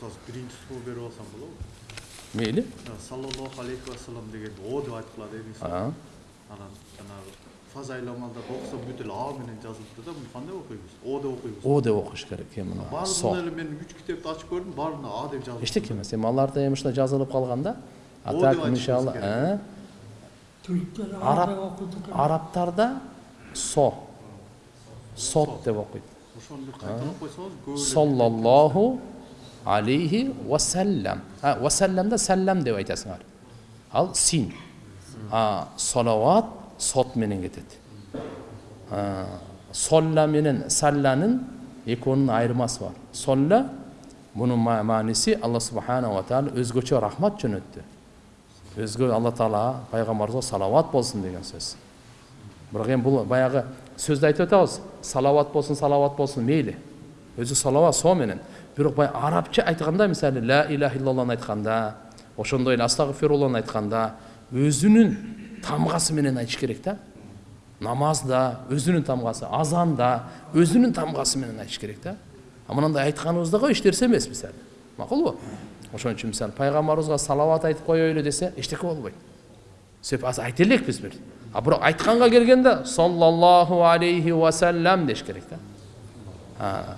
ұстаз бірінші сұрақ беріп алсам болады ма мейлі жаңағы саллаллаху алейхи вассалам дегенді о деп айтып қалады едіңіз ғой А, анан жанагы фазаил амалдарды оқысам бүт эле а менен жазылыпты да муну кандай окуйбуз о деп окуйбуз о деп окуш керек эми мына эле мен үч китепти ачып көрдүм баарында а деп жазылып эчтеке эмес эми аларда эми ушундай жазылып калган да а так иншалла Араб- арабтарда со сот деп окуйт ошону кайталап койсоңуз соллаллаху алейхи уассалям уассаламда саллам деп айтасыңар ал син а салават сот менен кетет А, солла менен салланын экөөнүн айырмасы бар солла ма- мааниси алла субханала тағала өзгөчө рахмат жөнөттү өзгө алла таала пайгамбарыбызга салават болсун деген сөз бирок эми бул баягы сөздү айтып атабыз салават болсун салават болсун мейли өзү салават со менен бирок баягы арабча айтканда мисалы ла иляха иллаллахны айтканда ошондой эле астагфирулланы айтканда өзүнүн тамгасы менен айтыш керек да. Намазда өзүнүн тамгасы азанда өзүнүн тамгасы менен айтыш керек да. А мынандай айтканыбызда го эч нерсе эмес мисалы. Макулбу ошон үчүн мисалы пайгамбарыбызга салават айтып коелу десе эчтеке болбойт. Себеп азыр айта элекпиз бир. А бирок айтканга келгенде саллаллаху алейхи вассалам деш керек да.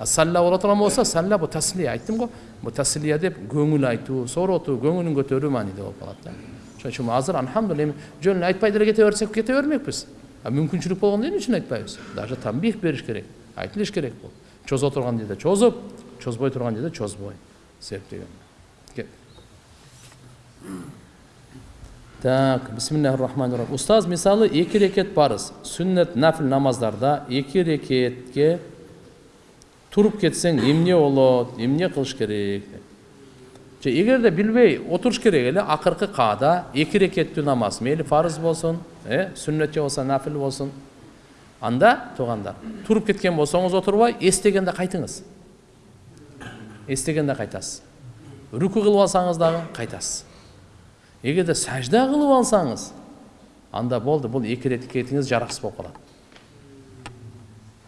А, а салла боло турган болсо салла бул таслия айттым го бул таслия деп көңүл айтуу сооротуу көңүлүн көтөрүү мааниде болуп калат да ошон үчүн азыр альхамдулилля эми жөн эле айтпай деле кете берсек кете бермекпиз а мүмкүнчүлүк болгондо эмне үчүн айтпайбыз даже тамбих бериш керек айтылыш керек бул чозо турган жерде чозуп чозбой турган жерде чозбой себеп деген Кет. так бисмиллахи рахмани рахим устаз мисалы эки рекет парыз сүннет нафил намаздарда туруп кетсең эмне болот эмне кылыш керек же эгерде билбей отуруш керек эле акыркы каада эки рекеттүү намаз мейли фарыз болсун э сүннет же болбосо нафил болсун анда туугандар туруп кеткен болсоңуз отурбай эстегенде кайтыңыз эстегенде кайтасыз рүкү кылып алсаңыз дагы кайтасыз эгерде сажда кылып алсаңыз анда болду бул эки рекетиңиз жараксыз болуп калат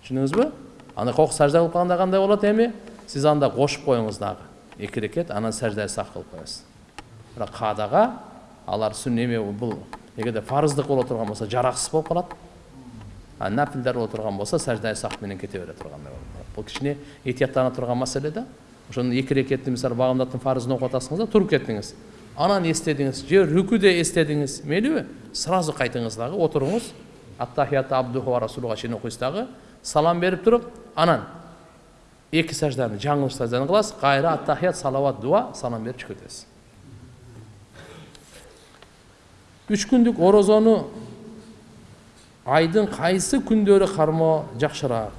түшүндүңүзбү анда кок сажда кылып калганда кандай болот эми сиз анда кошуп коюңуз дагы эки рекет анан сажда сак кылып коесуз бирок каадага алар сүн бул эгерде фарыздык боло турган болсо жараксыз болуп калат а нафилдер боло турган болсо сажда сак менен кете бере тургандай болуп калат бул кичине этияттана турган маселе да ошону эки рекетти мисалы багымдаттын фарызын окуп атасыңыз да туруп кеттиңиз анан эстедиңиз же рүкүдө эстедиңиз мейлиби сразу кайтыңыз дагы отуруңуз аттахияту абдуху ва расулуга чейин окуйсуз салам берип туруп анан эки сажданы жаңылыш сажданы кыласыз кайра аттахият салават дуа салам берип чыгып кетесиз үч күндүк орозону айдын кайсы күндөрү кармоо жакшыраак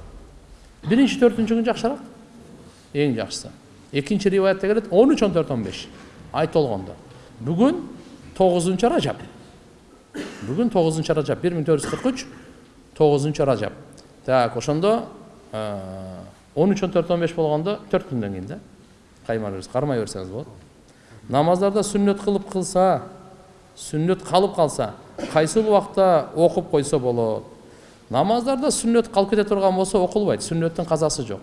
биринчи төртүнчү күн жакшыраак эң жакшысы экинчи риваятта келет он үч он төрт он беш ай толгондо бүгүн тогузунчу ражаб бүгүн тогузунчу ражаб бир миң төрт жүз кырк үч тогузунчу ражаб так ошондо он үч он төрт он беш болгондо төрт күндөн кийин да. Каймай кармай берсеңиз болот. Намаздарда сүннөт кылып кылса сүннөт калып калса кайсыл убакта окуп койсо болот? Намаздарда сүннөт калып кете турган болсо окулбайт. Сүннөттүн казасы жок.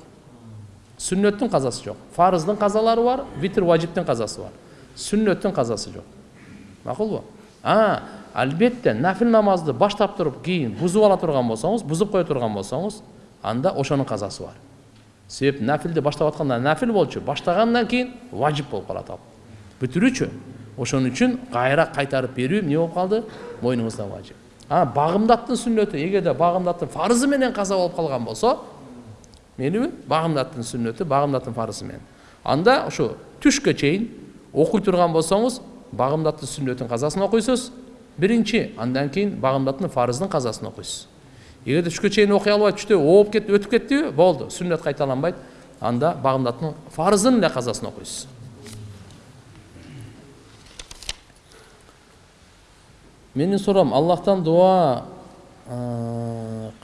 Сүннөттүн казасы жок. Фарыздын казалары бар витр важиптин казасы бар. Сүннөттүн казасы жок. Макулбу а албетте нафил намазды баштап туруп кийин бузуп ала турган болсоңуз бузуп кое турган болсоңуз анда ошонун казасы бар себеп нафилди баштап атканда нафил болчу баштагандан кийин важип болуп калат ал бүтүрүүчү ошон үчүн кайра кайтарып берүү эмне болуп калды мойнуңузда важип а багымдаттын сүннөтү эгерде багымдаттын фарызы менен каза болуп калган болсо мейлиби багымдаттын сүннөтү багымдаттын фарызы менен анда ушу түшкө чейин окуй турган болсоңуз багымдаттын сүннөтүн казасын окуйсуз биринчи андан кийин багымдаттын фарыздын казасын окуйсуз эгерде түшкө чейин окуй албай түштө ооп кетип өтүп кеттиби болду сүннөт кайталанбайт анда багымдаттын фарызын эле казасын окуйсуз менин суроом аллахтан дуа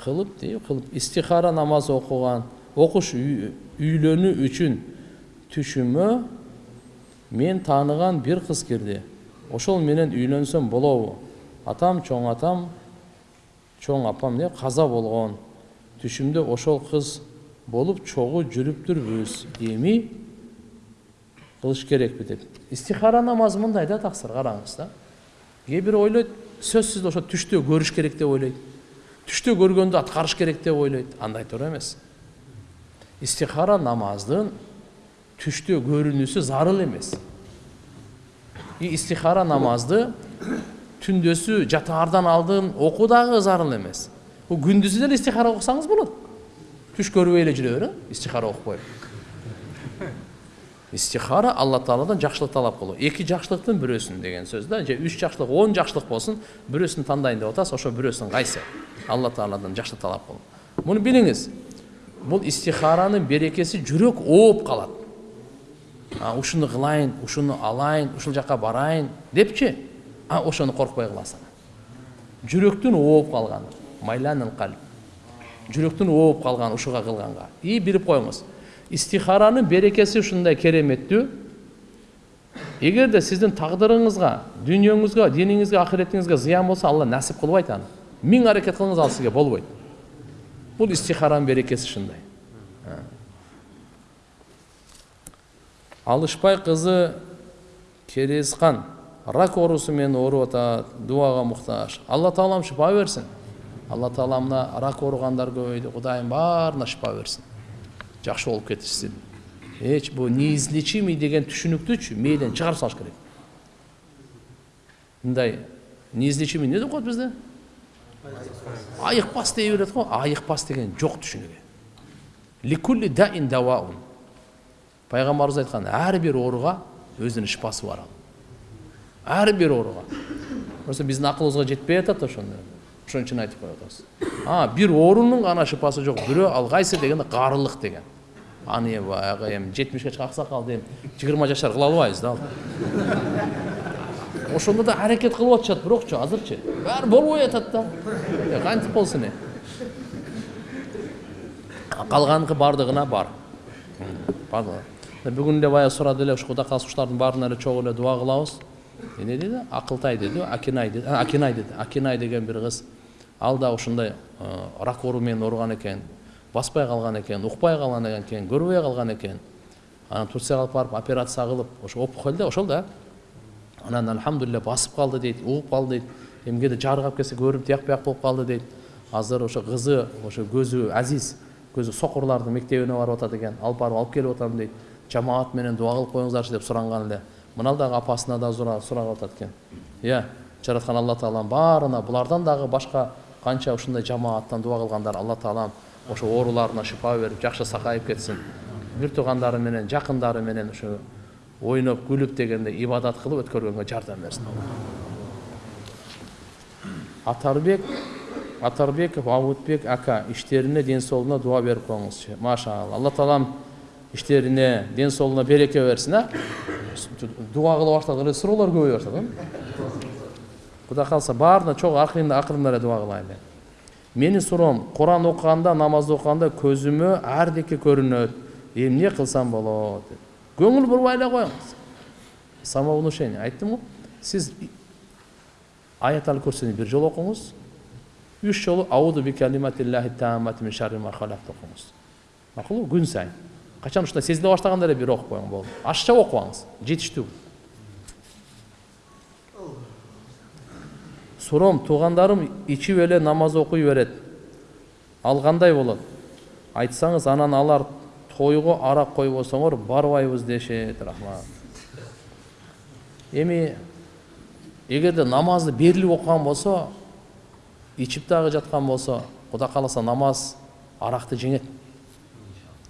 кылып дейби кылып истихара намаз окуган окуш үйлөнүү үчүн түшүмө мен тааныган бир кыз кирди ошол менен үйлөнсөм болобу. Атам чоң атам чоң апам эмне каза болгон түшүмдө ошол кыз болуп чогуу жүрүптүрбүз эми кылыш керекпи деп. Истихара намазы мындай да таксыр караңыз да. Кээ бирөө ойлойт сөзсүз ошо түштө көрүш керек деп ойлойт. Түштө көргөндү аткарыш керек деп ойлойт. Андай туура эмес. Истихара намаздын түштө көрүнүүсү зарыл эмес и истихара намазды түндөсү жатаардан алдын окуу дагы зарыл эмес күндүзү деле истихара окусаңыз болот түш көрбөй эле жүрө бер э истихара окупай истихара алла тағаладан жақсылық талап қылу екі жақсылықтың бирөөсүн деген сөз да же үч жақсылық он жақсылық болсын бирөөсүн тандайын деп атасыз ошо бирөөсүнүн кайсы алла тағаладан жақсылық талап кылуу муну билиңиз бул истихаранын берекеси жүрөк ооп калат ушуну кылайын ушуну алайын ушул жака барайын депчи? А ошону коркпой кыласың жүрөктүн ооп калганы майланыл калб жүрөктүн ооп калган ушуга кылганга и билип коюңуз истихаранын берекеси ушундай кереметтүү эгерде сиздин тагдырыңызга дүйнөңүзгө диниңизге акыретиңизге зыян болсо алла насип кылбайт аны миң аракет кылыңыз ал сизге болбойт бул истихаранын берекеси ушундай алышбай кызы керезхан. Рак оорусу менен ооруп атат дуага муктаж алла таалам шифа берсин алла таала мына рак ооругандар көбөйдү кудайым баарына шифа берсин жакшы болуп кетишсин эч бул неизлечимый деген түшүнүктүчү мээден чыгарып салыш керек. Мындай неизлечимый эмне деп коет бизде айыкпас дей берет го айыкпас деген жок түшүнүгү айткан ар бир ооруга өзүнүн шифасы бар бир ооруга просто биздин акылыбызга жетпей атат ошону ошон үчүн айтып коюп атабыз а бир оорунун гана шифасы жок бирөө ал кайсы дегенде карылык деген. Аны баягы эми жетимишке чыккан аксакалды эми жыйырма жашар кыла албайбыз да ошондо да аракет кылып атышат бирокчу азырчы баары болбой атат да. Э, кантип болсун эми калганыкы баардыгына бар. Бүгүн эле баягы сурады эле ушу кудай кааласа ушулардын баарына эле чогуу эле дуа кылабыз эмне деди акылтай деди акинай деди акинай деди акинай деген бир кыз ал да ушундай рак оору менен ооруган экен баспай калган экен укпай калган экен көрбөй калган экен анан турцияга алып барып операция кылып ошо опухоль да ошол да анан альхамдулилля басып калды дейт угуп калды дейт жарык алып келсе көрүнүп тияк бияк болуп калды дейт азыр ошо кызы ошо көзү азиз көзү сокурлардын мектебине барып атат экен алып барып алып келип атам дейт жамаат менен дуа кылып коюңуздарчы деп суранган эле мына дагы апасына да сурап атат экен иә жараткан алла таалам баарына булардан дагы башка канча ушундай жамааттан дуа кылгандар алла таалам ошо ооруларына шифа берип жакшы сакайып кетсин бир туугандары менен жакындары менен ушу ойноп күлүп дегенде ибадат кылып өткөргөнгө жардам берсин атарбек атарбеков абутбек ака иштерине ден соолугуна дуа берип коюңузчу машалла алла таалам иштерине ден соолугуна береке берсин а? Дуа кыла баштадык эле суроолор көбөйө баштады кудай кааласа баарына чогуу акырында эле дуа кылайлы менин суроом куран окуганда намаз окуганда көзүмө ардеке көрүнөт эмне кылсам болот деп көңүл бурбай эле коюңуз самовнушение айттым го сиз аят ал курсини бир жолу окуңуз үч жолу ауду бикалиматиллахи таамати мин шарри ма халакт окуңуз макулбу күн сайын. Качан ушундай сезиле баштаганда эле бир окуп коюң болду ашыкча окубаңыз жетиштүү суроом туугандарым ичип эле намаз окуй берет ал кандай болот айтсаңыз анан алар тойго арак койбосоңор барбайбыз дешет рахмат эми эгерде намазды берилип окуган болсо ичип дагы жаткан болсо кудай кааласа намаз аракты жеңет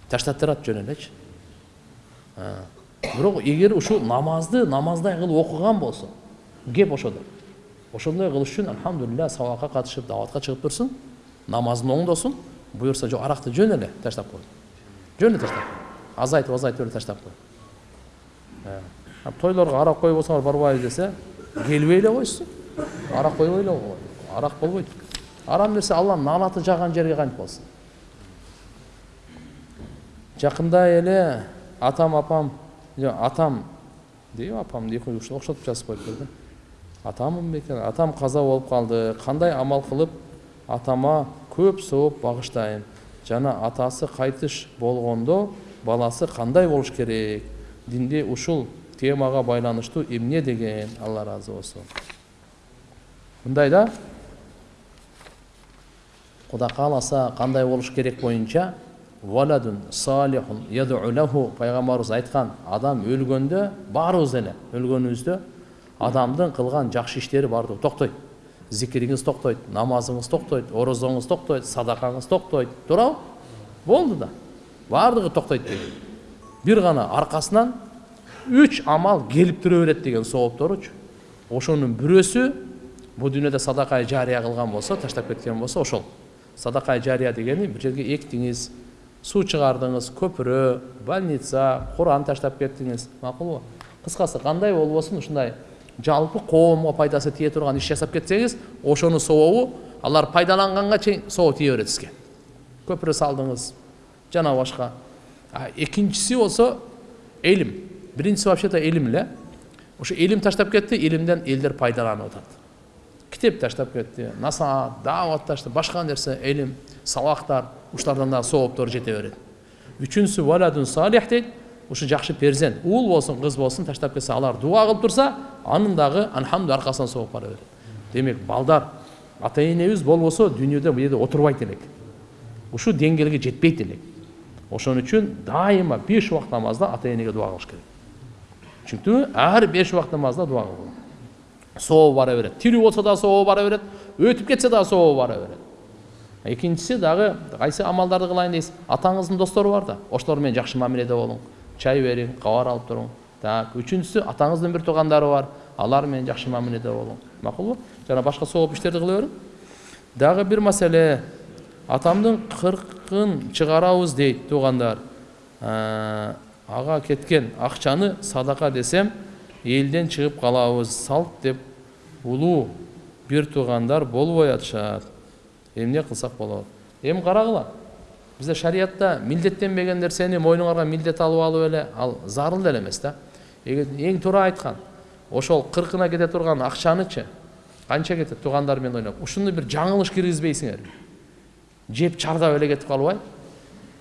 таштап турат жөн элечи бирок эгер ушул намазды намаздай кылып окуган болсо кеп ошодо ошондой кылыш үчүн альхамдулилля сабакка катышып дааватка чыгып турсун намазын оңдосун буюрса жок аракты жөн эле таштап кой жөн эле таштап кой азайтып азайтып эле таштап кой тойлорго арак койбосоңор барбайбыз десе келбей эле койсун арак койбой эле арак болбойт арам нерсе алланын наанаты жааган жерге кантип болсун жакында эле атам апам атам дейби апам ушул окшотуп жазып коюптур да атаммын бекен атам каза болуп калды кандай амал кылып атама көп сооп багыштайм жана атасы кайтыш болгондо баласы кандай болуш керек? Динде ушул темага байланыштуу эмне деген? Алла ыраазы болсун мындай да? Кудай кааласа кандай болуш керек боюнча валадун салихун яду лаху пайгамбарыбыз айткан адам өлгөндө баарыбыз эле өлгөнүбүздө адамдын кылган жакшы иштери баардыгы токтойт зикириңиз токтойт намазыңыз токтойт орозоңуз токтойт садакаңыз токтойт туурабы болду да баардыгы токтойт дейт бир гана аркасынан үч амал келип тура берет деген соопторучу ошонун бирөөсү бул дүйнөдө садакай жария кылган болсо таштап кеткен болсо ошол садакай жария дегени бир жерге эктиңиз суу чыгардыңыз көпүрө больница куран таштап кеттиңиз макулбу кыскасы кандай болбосун ушундай жалпы коомго пайдасы тие турган иш жасап кетсеңиз ошонун сообу алар пайдаланганга чейин соо тие берет сизге көпүрө салдыңыз жана башка экинчиси болсо илим биринчиси вообще то илим эле ошо илим таштап кетти илимден элдер пайдаланып атат китеп таштап кетти насаат даават таштап башка нерсе илим сабактар ушулардан дагы сооптор жете берет үчүнчүсү валадун салих дейт ушу жакшы перзент уул болсун кыз болсун таштап кетсе алар дуа кылып турса анын дагы алхамду аркасынан сооп бара берет демек балдар ата энебиз болбосо дүйнөдө бул жерде отурбайт элек ушул деңгээлге жетпейт элек ошон үчүн дайыма беш убакыт намазда ата энеге дуа кылыш керек чүнктүү ар беш убакыт намазда дуа кылган сообу бара берет тирүү болсо дагы сообу бара берет өтүп кетсе дагы сообу бара берет экинчиси дагы кайсы амалдарды кылайын дейсиз атаңыздын достору бар да ошолор менен жакшы мамиледе болуң чай бериң кабар алып туруң так үчүнчүсү атаңыздын бир туугандары бар алар менен жакшы мамиледе болуң макулбу жана башка сооп иштерди кыла бериң дагы бир маселе атамдын кыркын чыгарабыз дейт туугандар ага кеткен акчаны садака десем элден чыгып калабыз салт деп улуу бир туугандар болбой атышат эмне кылсак болот эми карагыла бизде шариятта милдеттенбеген нерсени мойнуңарга милдет алып алып эле ал зарыл деле эмес да эң туура айткан ошол кыркына кете турган акчанычы канча кетет туугандар менен ойноп ушуну бир жаңылыш киргизбейсиңерби жеп чардап эле кетип калбай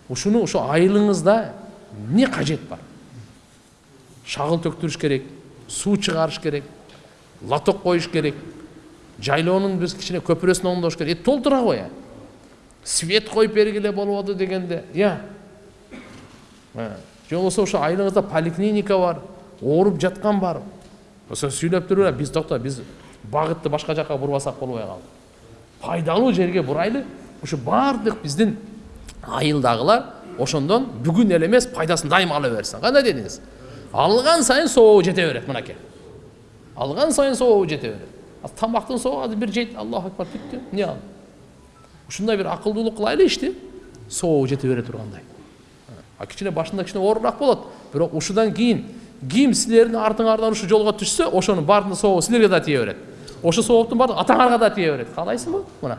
ушуну ошо айылыңызда эмне кажет бар? Шагыл төктүрүш керек суу чыгарыш керек лоток коюш керек жайлоонун биз кичине көпүрөсүн оңдош керек толтура кой свет коюп бергиле болбоду дегенде я же болбосо ошо айылыңызда поликлиника бар ооруп жаткан бар ошо сүйлөп туруп эле биз токто биз багытты башка жака бурбасак болбой калды пайдалуу жерге бурайлы ушу баардык биздин айылдагылар ошондон бүгүн эле эмес пайдасын дайыма ала берсин кандай дедиңиз алган сайын сообу жете берет мынакей алган сайын сообу жете берет тамактын сообу бир жейт аллаху акбар бүттү эмне ал? Ушундай бир акылдуулук кылайлы ишти сообу жете бере тургандай. А кичине башында кичине оорураак болот. Бирок ушудан кийин ким силердин артыңардан ушу жолго түшсө ошонун баардыгынын сообу силерге да тие берет. Ошол сооптун баардыгы атаңарга да тие берет. Каалайсыңбы мына.